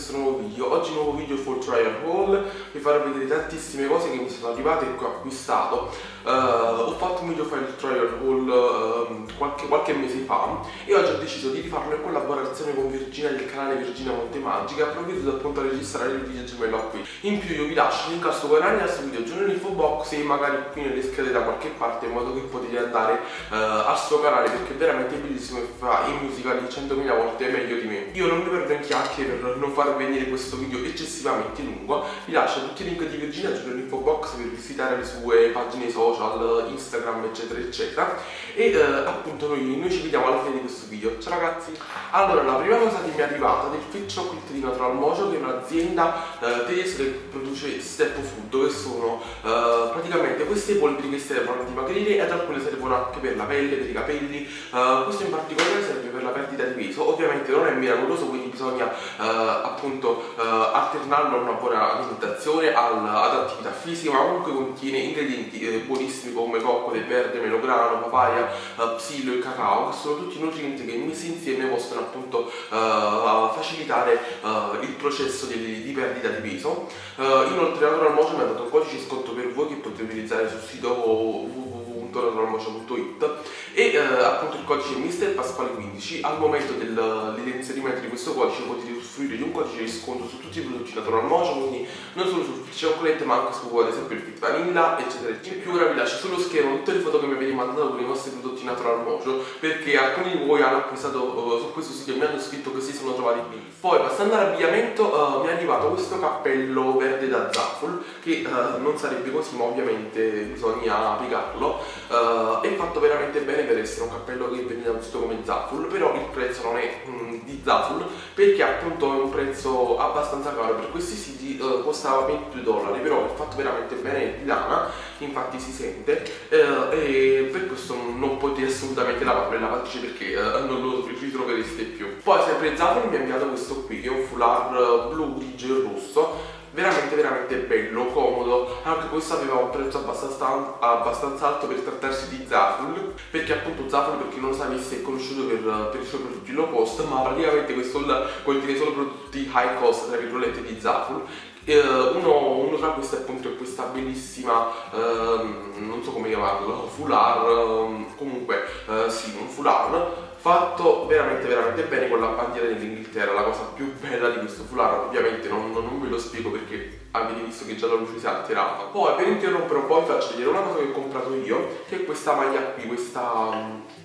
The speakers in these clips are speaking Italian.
questo nuovo video. Oggi nuovo video full trial haul Vi farò vedere tantissime cose che mi sono arrivate e che ho acquistato. Uh, Ho fatto un video full trial haul uh, qualche, qualche, mese fa E oggi ho deciso di rifarlo in collaborazione con Virginia del canale Virginia Montemagica Provvedo appunto a registrare il video gemello qui. In più io vi lascio il link al suo video giù nell'info box E magari qui nelle schede da qualche parte In modo che potete andare uh, al suo canale Perché è veramente bellissimo e fa i musicali 100.000 volte meglio di me. Io non mi perdo in chiacchiere per non far venire questo video eccessivamente lungo. Vi lascio tutti i link di Virginia giù nell'info box per visitare le sue pagine social, Instagram eccetera eccetera. E eh, appunto noi, noi, ci vediamo alla fine di questo video. Ciao ragazzi. Allora la prima cosa che mi è arrivata del Fit Chocolate di Natural Mojo che è un'azienda eh, tedesca che produce step food che sono eh, praticamente queste polveri che servono a dimagrire ed alcune servono anche per la pelle, per i capelli. Eh, questo in particolare serve per la perdita di peso. Ovviamente non è miracoloso quindi bisogna eh, appunto eh, alternarlo a una buona alimentazione, al, ad attività fisica, ma comunque contiene ingredienti eh, buonissimi come cocco del verde, melograno, papaya, eh, psilo e cacao, che sono tutti nutrienti che messi insieme possono appunto eh, facilitare eh, il processo di, di, perdita di peso. inoltre Natural Motion mi ha dato un codice sconto per voi che potete utilizzare sul sito www www.naturalmocio.it e eh, appunto il codice Mister Pasquale 15 al momento del, dell'inserimento di questo codice potete usufruire di un codice di sconto su tutti i prodotti Natural Mojo quindi non solo sul Chocolate ma anche su ad esempio il Fit Vanilla eccetera eccetera. In più ora vi lascio sullo schermo tutte le foto che mi avete mandato con i vostri prodotti Natural Mojo perché alcuni di voi hanno acquistato uh, su questo sito e mi hanno scritto che si sono trovati qui. Poi passando all'abbigliamento uh, mi è arrivato questo cappello verde da Zaful che uh, non sarebbe così ma ovviamente bisogna applicarlo uh, è fatto veramente bene per essere un cappello che un sito come Zaful però il prezzo non è mm, di Zaful perché appunto è un prezzo abbastanza caro per questi siti uh, costava 22 dollari però è fatto veramente bene di lana infatti si sente uh, e per questo non potete assolutamente lavarlo in lavatrice perché non lo ritrovereste più. Poi sempre Zaful mi ha inviato questo qui che è un foulard blu grigio e rosso veramente veramente bello, comodo. Anche questo aveva un prezzo abbastanza, abbastanza alto per trattarsi di Zaful perché appunto Zaful per chi non lo sapesse è conosciuto per, per i suoi prodotti low cost ma praticamente questo contiene solo prodotti high cost tra virgolette di Zaful Uh, uno, uno, tra questi appunto è questa bellissima, uh, non so come chiamarlo, foulard, uh, comunque eh, sì, un foulard fatto veramente veramente bene con la bandiera dell'Inghilterra la cosa più bella di questo foulard ovviamente non, non, ve lo spiego perché avete visto che già la luce si è alterata. Poi per interrompere un po' vi faccio vedere una cosa che ho comprato io che è questa maglia qui questa,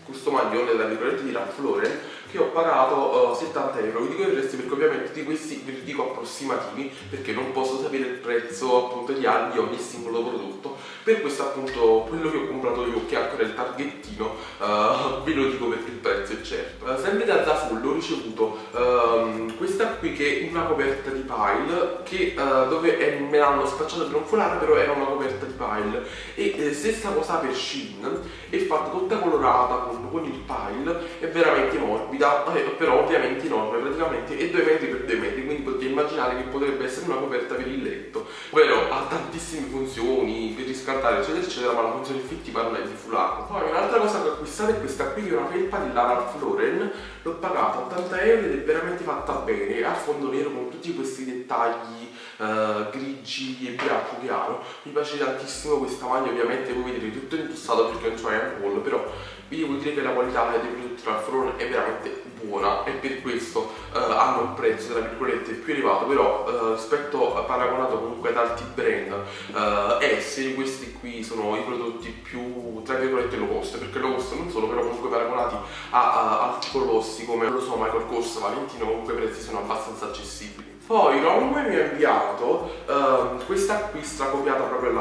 questo maglione della virgolette di Lauren che ho pagato uh, 70 euro. Vi dico i prezzi perché ovviamente di questi ve li dico approssimativi perché non posso sapere il prezzo appunto di, di ogni singolo prodotto. Per questo appunto quello che ho comprato è ancora il targhettino uh, ve lo dico perché il prezzo è certo. Uh, sempre da Zaful ho ricevuto uh, questa qui che è una coperta di pile che dove è, me l'hanno spacciato per un foulard però era una coperta di pile. E eh, stessa cosa per Shein è fatta tutta colorata con, con il pile è veramente morbida eh, però ovviamente enorme praticamente è 2 metri per 2 metri quindi potete immaginare che potrebbe essere una coperta per il letto. Ovvero ha tantissime funzioni per riscaldare eccetera eccetera ma la funzione effettiva non è di foulard poi un'altra cosa che ho acquistato è questa qui che è una felpa di Ralph Lauren l'ho pagata 80 euro ed è veramente fatta bene a fondo nero con tutti questi dettagli uh, grigi e bianco chiaro. Mi piace tantissimo questa maglia ovviamente voi vedrete tutto indossato perché non c'è un haul però vi devo dire che la qualità dei prodotti Ralph Lauren è veramente buona e per questo uh, hanno un prezzo tra virgolette più elevato però uh, rispetto a paragonato comunque ad altri brand uh, S questi qui sono i prodotti più tra virgolette low cost perché low cost non solo però comunque paragonati a, a altri colossi come lo so Michael Kors, Valentino comunque i prezzi sono abbastanza accessibili poi Romwe mi ha inviato uh, questa qui stracopiata proprio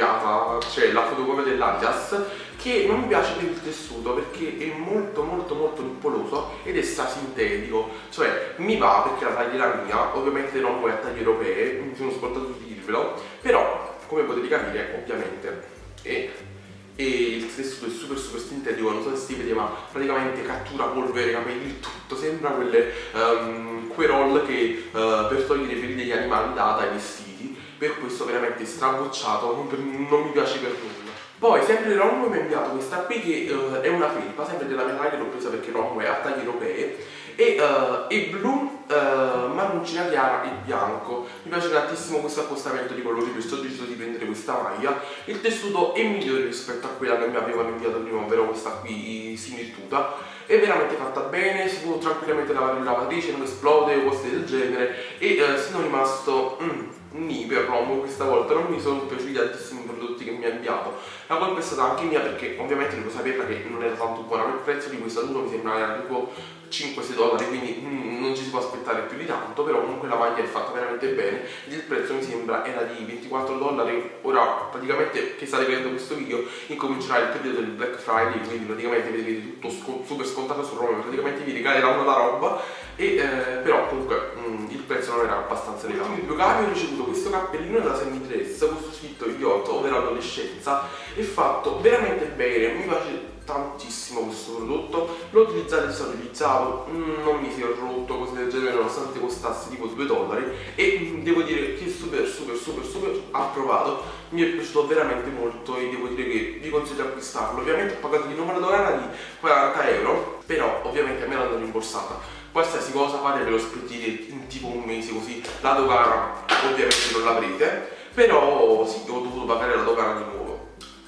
copiata, cioè la fotocopia dell'Adidas, che non mi piace per il tessuto perché è molto molto molto nuppoloso ed è sintetico, cioè mi va perché la la mia, ovviamente non vuoi a taglie europee, mi sono scordato di dirvelo, però come potete capire ovviamente è e il tessuto è super super sintetico, non so se si vede ma praticamente cattura polvere, capelli, tutto, sembra quelle um, querol che uh, per togliere i peli degli animali data ai vestiti, per questo veramente strabocciato, non, non mi piace per nulla. poi sempre Romo mi ha inviato questa qui che uh, è una felpa sempre della mia taglia l'ho presa perché Romo è a taglie europee. E uh, è blu, marroncina chiara e bianco. Mi piace tantissimo questo accostamento di colori perciò ho deciso di prendere questa maglia. Il tessuto è migliore rispetto a quella che mi avevano inviato prima ovvero questa qui similituda è veramente fatta bene si può tranquillamente lavare in lavatrice non esplode o cose del genere. E uh, sono rimasto mm, Ni per Romo questa volta non mi sono piaciuti tantissimi prodotti che mi ha inviato. La colpa è stata anche mia perché ovviamente devo sapere che non era tanto buona il prezzo di questo adulto mi sembra era tipo 5-6 dollari quindi mm, non può aspettare più di tanto però comunque la maglia è fatta veramente bene il prezzo mi sembra era di 24 dollari ora praticamente che state vedendo questo video incomincerà il periodo del Black Friday quindi praticamente vedete tutto sc super scontato su Roma praticamente vi regaleranno la roba e eh, però comunque mm, il prezzo non era abbastanza elevato. In due capi ho ricevuto questo cappellino da semidress questo scritto idiota ovvero adolescenza è fatto veramente bene mi piace tantissimo questo prodotto. L'ho utilizzato e stato utilizzato mm, non mi si è rotto cose del genere nonostante costasse tipo 2 dollari. E mm, devo dire che super super super super approvato. Mi è piaciuto veramente molto e devo dire che vi consiglio di acquistarlo. Ovviamente ho pagato di numero dogana di 40 euro però ovviamente a me l'hanno rimborsata. Qualsiasi cosa fate ve lo aspettite in tipo un mese così la dogana ovviamente non l'avrete. Però sì ho dovuto pagare la dogana di nuovo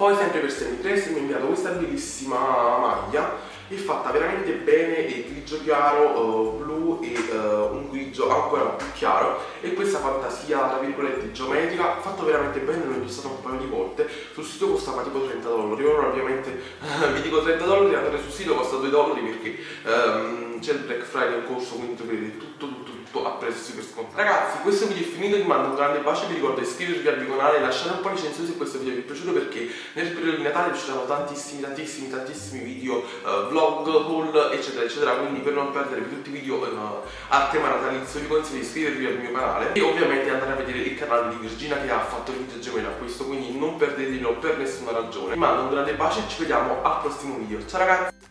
poi sempre per Semitrace mi ha inviato questa bellissima maglia è fatta veramente bene, è grigio chiaro, uh, blu e uh, un grigio ancora più chiaro. E questa fantasia tra virgolette geometrica fatto veramente bene, l'ho indossato un paio di volte. Sul sito costava tipo 30 dollari. Ora ovviamente vi dico 30 dollari andare sul sito costa 2 dollari perché um, c'è il Black Friday in corso quindi tutto tutto tutto a prezzo super scontato ragazzi questo video è finito vi mando un grande bacio vi ricordo di iscrivervi al mio canale lasciate un po' di recensione se questo video vi è piaciuto perché nel periodo di Natale usciranno tantissimi tantissimi tantissimi video uh, vlog haul eccetera eccetera quindi per non perdere tutti i video uh, a tema natalizio vi consiglio di iscrivervi al mio canale e ovviamente andare a vedere il canale di Virginia che ha fatto il video gemello a questo quindi non perdetelo per nessuna ragione. Vi mando un grande bacio e ci vediamo al prossimo video. Ciao ragazzi